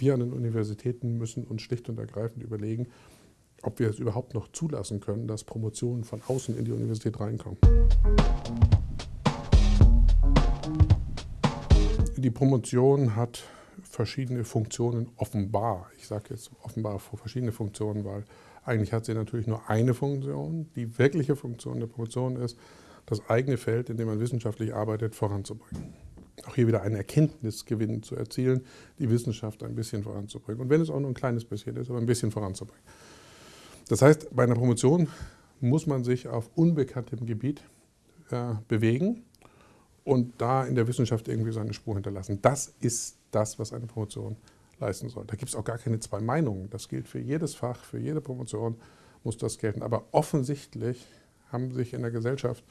Wir an den Universitäten müssen uns schlicht und ergreifend überlegen, ob wir es überhaupt noch zulassen können, dass Promotionen von außen in die Universität reinkommen. Die Promotion hat verschiedene Funktionen offenbar. Ich sage jetzt offenbar verschiedene Funktionen, weil eigentlich hat sie natürlich nur eine Funktion. Die wirkliche Funktion der Promotion ist, das eigene Feld, in dem man wissenschaftlich arbeitet, voranzubringen. Auch hier wieder einen Erkenntnisgewinn zu erzielen, die Wissenschaft ein bisschen voranzubringen. Und wenn es auch nur ein kleines bisschen ist, aber ein bisschen voranzubringen. Das heißt, bei einer Promotion muss man sich auf unbekanntem Gebiet äh, bewegen und da in der Wissenschaft irgendwie seine Spur hinterlassen. Das ist das, was eine Promotion leisten soll. Da gibt es auch gar keine zwei Meinungen. Das gilt für jedes Fach, für jede Promotion muss das gelten. Aber offensichtlich haben sich in der Gesellschaft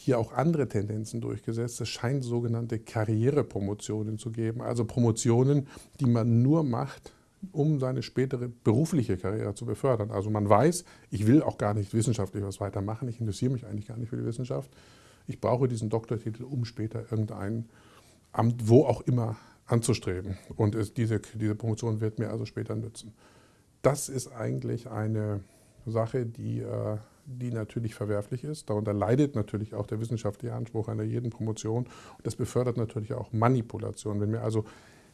hier auch andere Tendenzen durchgesetzt. Es scheint sogenannte Karrierepromotionen zu geben, also Promotionen, die man nur macht, um seine spätere berufliche Karriere zu befördern. Also man weiß, ich will auch gar nicht wissenschaftlich was weitermachen, ich interessiere mich eigentlich gar nicht für die Wissenschaft. Ich brauche diesen Doktortitel, um später irgendein Amt, wo auch immer, anzustreben. Und es, diese, diese Promotion wird mir also später nützen. Das ist eigentlich eine Sache, die, äh, die natürlich verwerflich ist. Darunter leidet natürlich auch der wissenschaftliche Anspruch einer jeden Promotion. Und das befördert natürlich auch Manipulation. Wenn mir also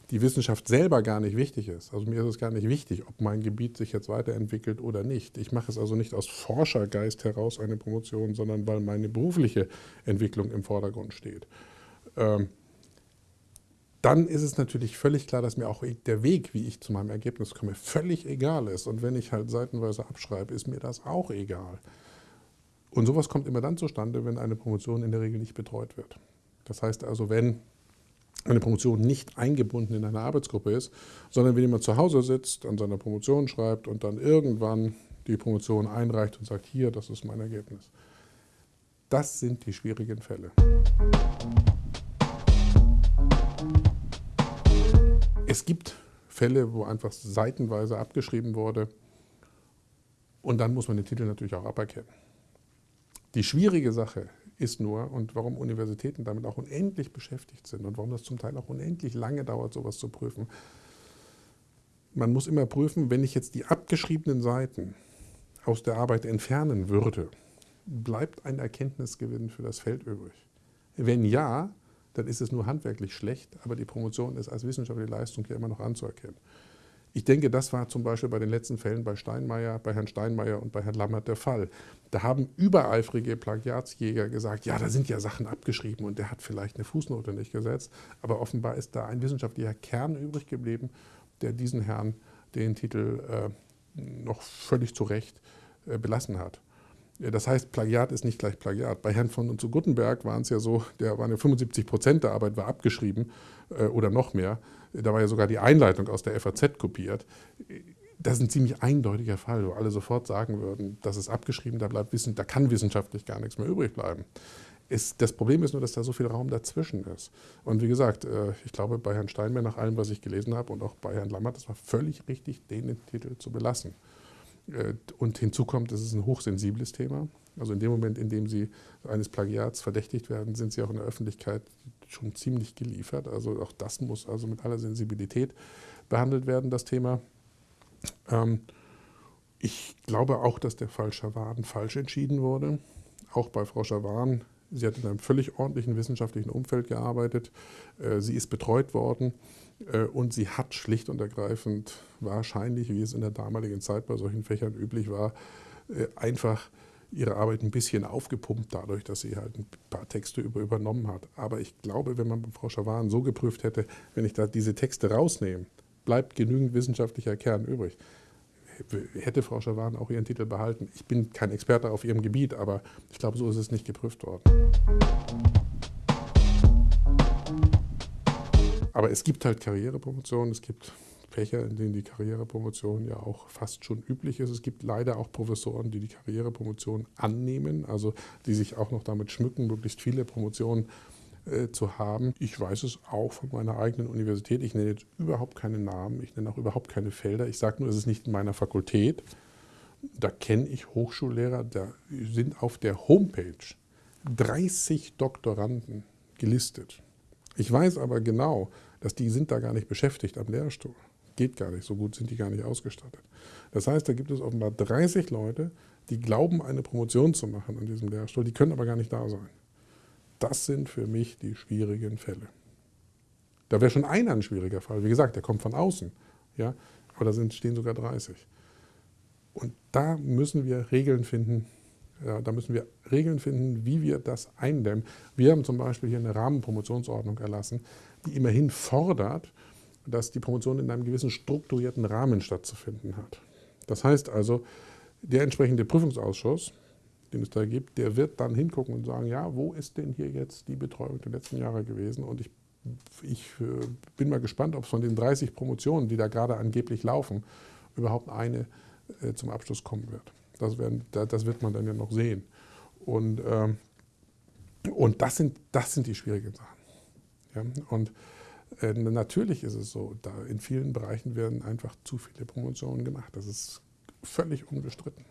die Wissenschaft selber gar nicht wichtig ist. Also mir ist es gar nicht wichtig, ob mein Gebiet sich jetzt weiterentwickelt oder nicht. Ich mache es also nicht aus Forschergeist heraus eine Promotion, sondern weil meine berufliche Entwicklung im Vordergrund steht. Ähm, dann ist es natürlich völlig klar, dass mir auch der Weg, wie ich zu meinem Ergebnis komme, völlig egal ist. Und wenn ich halt seitenweise abschreibe, ist mir das auch egal. Und sowas kommt immer dann zustande, wenn eine Promotion in der Regel nicht betreut wird. Das heißt also, wenn eine Promotion nicht eingebunden in eine Arbeitsgruppe ist, sondern wenn jemand zu Hause sitzt, an seiner Promotion schreibt und dann irgendwann die Promotion einreicht und sagt, hier, das ist mein Ergebnis. Das sind die schwierigen Fälle. Es gibt Fälle, wo einfach seitenweise abgeschrieben wurde und dann muss man den Titel natürlich auch aberkennen. Die schwierige Sache ist nur und warum Universitäten damit auch unendlich beschäftigt sind und warum das zum Teil auch unendlich lange dauert, sowas zu prüfen. Man muss immer prüfen, wenn ich jetzt die abgeschriebenen Seiten aus der Arbeit entfernen würde, bleibt ein Erkenntnisgewinn für das Feld übrig. Wenn ja, dann ist es nur handwerklich schlecht, aber die Promotion ist als wissenschaftliche Leistung hier immer noch anzuerkennen. Ich denke, das war zum Beispiel bei den letzten Fällen bei Steinmeier, bei Herrn Steinmeier und bei Herrn Lammert der Fall. Da haben übereifrige Plagiatsjäger gesagt, ja, da sind ja Sachen abgeschrieben und der hat vielleicht eine Fußnote nicht gesetzt. Aber offenbar ist da ein wissenschaftlicher Kern übrig geblieben, der diesen Herrn den Titel äh, noch völlig zu Recht äh, belassen hat. Das heißt, Plagiat ist nicht gleich Plagiat. Bei Herrn von und zu Guttenberg waren es ja so, der waren ja 75 Prozent der Arbeit war abgeschrieben äh, oder noch mehr. Da war ja sogar die Einleitung aus der FAZ kopiert. Das ist ein ziemlich eindeutiger Fall, wo alle sofort sagen würden, das ist abgeschrieben, da, bleibt Wissen, da kann wissenschaftlich gar nichts mehr übrig bleiben. Ist, das Problem ist nur, dass da so viel Raum dazwischen ist. Und wie gesagt, äh, ich glaube, bei Herrn Steinmeier, nach allem, was ich gelesen habe, und auch bei Herrn Lammert, das war völlig richtig, den Titel zu belassen. Äh, und hinzu kommt, es ist ein hochsensibles Thema. Also in dem Moment, in dem Sie eines Plagiats verdächtigt werden, sind Sie auch in der Öffentlichkeit schon ziemlich geliefert. Also auch das muss also mit aller Sensibilität behandelt werden, das Thema. Ähm, ich glaube auch, dass der Fall Schawan falsch entschieden wurde. Auch bei Frau Schawan, sie hat in einem völlig ordentlichen wissenschaftlichen Umfeld gearbeitet. Äh, sie ist betreut worden. Äh, und sie hat schlicht und ergreifend wahrscheinlich, wie es in der damaligen Zeit bei solchen Fächern üblich war, äh, einfach ihre Arbeit ein bisschen aufgepumpt dadurch, dass sie halt ein paar Texte über übernommen hat. Aber ich glaube, wenn man Frau Schawan so geprüft hätte, wenn ich da diese Texte rausnehme, bleibt genügend wissenschaftlicher Kern übrig. Hätte Frau Schawan auch ihren Titel behalten. Ich bin kein Experte auf ihrem Gebiet, aber ich glaube, so ist es nicht geprüft worden. Aber es gibt halt Karrierepromotionen, es gibt Fächer, in denen die Karrierepromotion ja auch fast schon üblich ist. Es gibt leider auch Professoren, die die Karrierepromotion annehmen, also die sich auch noch damit schmücken, möglichst viele Promotionen äh, zu haben. Ich weiß es auch von meiner eigenen Universität. Ich nenne jetzt überhaupt keine Namen, ich nenne auch überhaupt keine Felder. Ich sage nur, es ist nicht in meiner Fakultät. Da kenne ich Hochschullehrer, da sind auf der Homepage 30 Doktoranden gelistet. Ich weiß aber genau, dass die sind da gar nicht beschäftigt am Lehrstuhl. Geht gar nicht, so gut sind die gar nicht ausgestattet. Das heißt, da gibt es offenbar 30 Leute, die glauben, eine Promotion zu machen an diesem Lehrstuhl, die können aber gar nicht da sein. Das sind für mich die schwierigen Fälle. Da wäre schon einer ein schwieriger Fall. Wie gesagt, der kommt von außen. Ja? Aber da sind, stehen sogar 30. Und da müssen wir Regeln finden, ja, da müssen wir Regeln finden, wie wir das eindämmen. Wir haben zum Beispiel hier eine Rahmenpromotionsordnung erlassen, die immerhin fordert, dass die Promotion in einem gewissen strukturierten Rahmen stattzufinden hat. Das heißt also, der entsprechende Prüfungsausschuss, den es da gibt, der wird dann hingucken und sagen, ja, wo ist denn hier jetzt die Betreuung der letzten Jahre gewesen? Und ich, ich äh, bin mal gespannt, ob es von den 30 Promotionen, die da gerade angeblich laufen, überhaupt eine äh, zum Abschluss kommen wird. Das, werden, das, wird man dann ja noch sehen. Und, ähm, und das, sind, das sind die schwierigen Sachen. Ja? Und äh, natürlich ist es so, da in vielen Bereichen werden einfach zu viele Promotionen gemacht. Das ist völlig unbestritten.